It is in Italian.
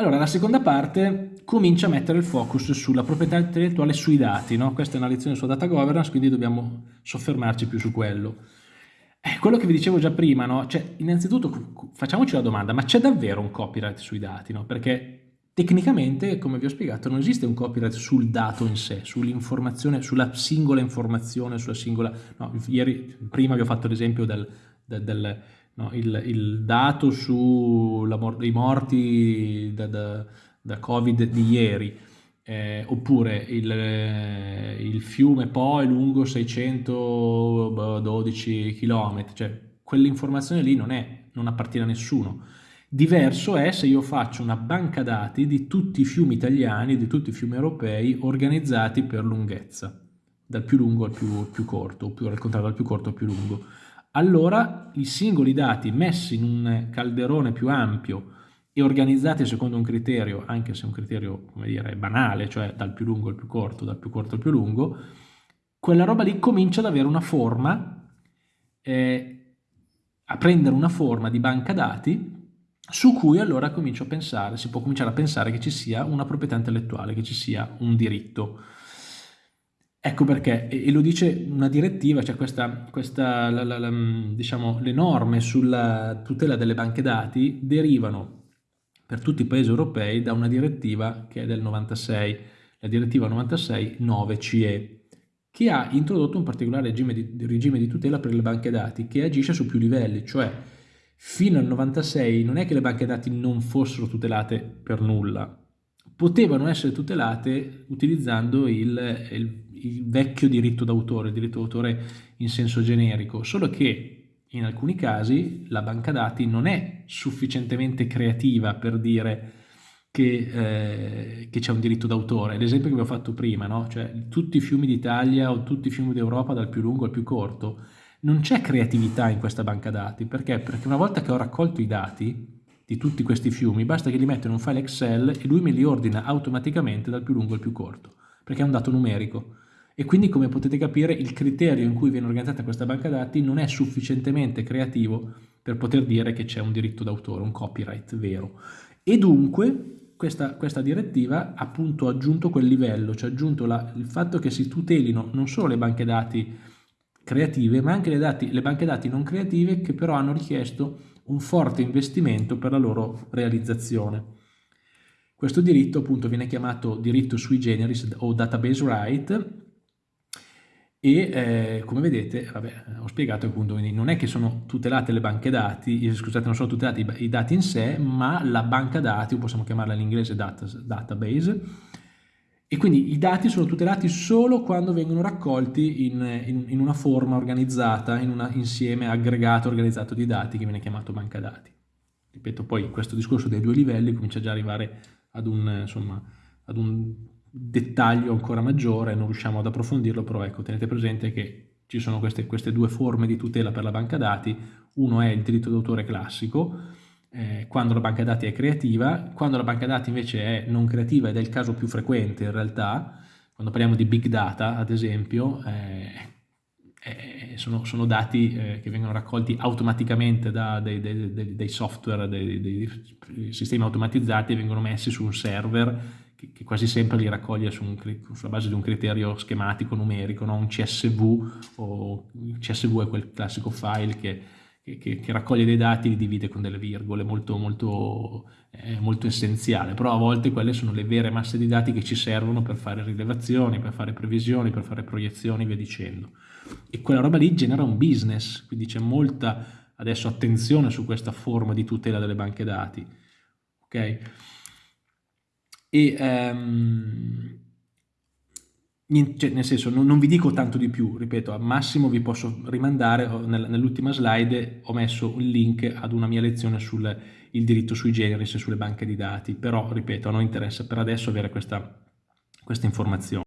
Allora, la seconda parte comincia a mettere il focus sulla proprietà intellettuale sui dati, no? Questa è una lezione sulla data governance, quindi dobbiamo soffermarci più su quello. Eh, quello che vi dicevo già prima, no? Cioè, innanzitutto facciamoci la domanda, ma c'è davvero un copyright sui dati, no? Perché tecnicamente, come vi ho spiegato, non esiste un copyright sul dato in sé, sull'informazione, sulla singola informazione, sulla singola... No, ieri, prima vi ho fatto l'esempio del, del, del no, il, il, dato sui morti da, da, da, Covid di ieri, eh, oppure il, eh, il, fiume Po è lungo 612 km, cioè quell'informazione lì non, è, non appartiene a nessuno. Diverso è se io faccio una banca dati di tutti i fiumi italiani, di tutti i fiumi europei organizzati per lunghezza, dal più lungo al più, più corto, oppure al contrario dal più corto al più lungo allora i singoli dati messi in un calderone più ampio e organizzati secondo un criterio, anche se un criterio, come dire, banale, cioè dal più lungo al più corto, dal più corto al più lungo, quella roba lì comincia ad avere una forma, eh, a prendere una forma di banca dati su cui allora comincio a pensare, si può cominciare a pensare che ci sia una proprietà intellettuale, che ci sia un diritto. Ecco perché, e lo dice una direttiva, cioè questa, questa la, la, la, diciamo, le norme sulla tutela delle banche dati derivano per tutti i paesi europei da una direttiva che è del 96, la direttiva 96-9CE, che ha introdotto un particolare regime di, regime di tutela per le banche dati che agisce su più livelli, cioè fino al 96 non è che le banche dati non fossero tutelate per nulla, potevano essere tutelate utilizzando il, il il vecchio diritto d'autore, il diritto d'autore in senso generico, solo che in alcuni casi la banca dati non è sufficientemente creativa per dire che, eh, c'è un diritto d'autore. L'esempio che vi ho fatto prima, no? cioè tutti i fiumi d'Italia o tutti i fiumi d'Europa dal più lungo al più corto, non c'è creatività in questa banca dati, perché? Perché una volta che ho raccolto i dati di tutti questi fiumi, basta che li metto in un file Excel e lui me li ordina automaticamente dal più lungo al più corto, perché è un dato numerico e quindi come potete capire il criterio in cui viene organizzata questa banca dati non è sufficientemente creativo per poter dire che c'è un diritto d'autore, un copyright vero. E dunque questa, questa, direttiva ha appunto aggiunto quel livello, cioè ha aggiunto la, il fatto che si tutelino non solo le banche dati creative, ma anche le, dati, le banche dati non creative che però hanno richiesto un forte investimento per la loro realizzazione. Questo diritto appunto viene chiamato diritto sui generis o database right e eh, come vedete, vabbè, ho spiegato appunto, non è che sono tutelate le banche dati, eh, scusate, non sono tutelati i, i dati in sé, ma la banca dati, o possiamo chiamarla in inglese data, database, e quindi i dati sono tutelati solo quando vengono raccolti in, in, in una forma organizzata, in un insieme aggregato organizzato di dati che viene chiamato banca dati. Ripeto, poi questo discorso dei due livelli comincia già ad arrivare ad un, insomma, ad un dettaglio ancora maggiore, non riusciamo ad approfondirlo, però ecco, tenete presente che ci sono queste, queste due forme di tutela per la banca dati, uno è il diritto d'autore classico, eh, quando la banca dati è creativa, quando la banca dati invece è non creativa ed è il caso più frequente in realtà, quando parliamo di big data ad esempio, eh, eh, sono, sono, dati eh, che vengono raccolti automaticamente da dei, dei, dei, dei software, dei, sistemi automatizzati e vengono messi su un server che, che quasi sempre li raccoglie su un, sulla base di un criterio schematico numerico, no? un CSV, o il CSV è quel classico file che, che, che, raccoglie dei dati e li divide con delle virgole, molto, molto, eh, molto essenziale, però a volte quelle sono le vere masse di dati che ci servono per fare rilevazioni, per fare previsioni, per fare proiezioni via dicendo. E quella roba lì genera un business, quindi c'è molta adesso attenzione su questa forma di tutela delle banche dati. Okay? E ehm, cioè, nel senso non, non, vi dico tanto di più, ripeto, al massimo vi posso rimandare, nell'ultima slide ho messo un link ad una mia lezione sul diritto sui generis e sulle banche di dati, però ripeto, a noi interessa per adesso avere questa, questa informazione.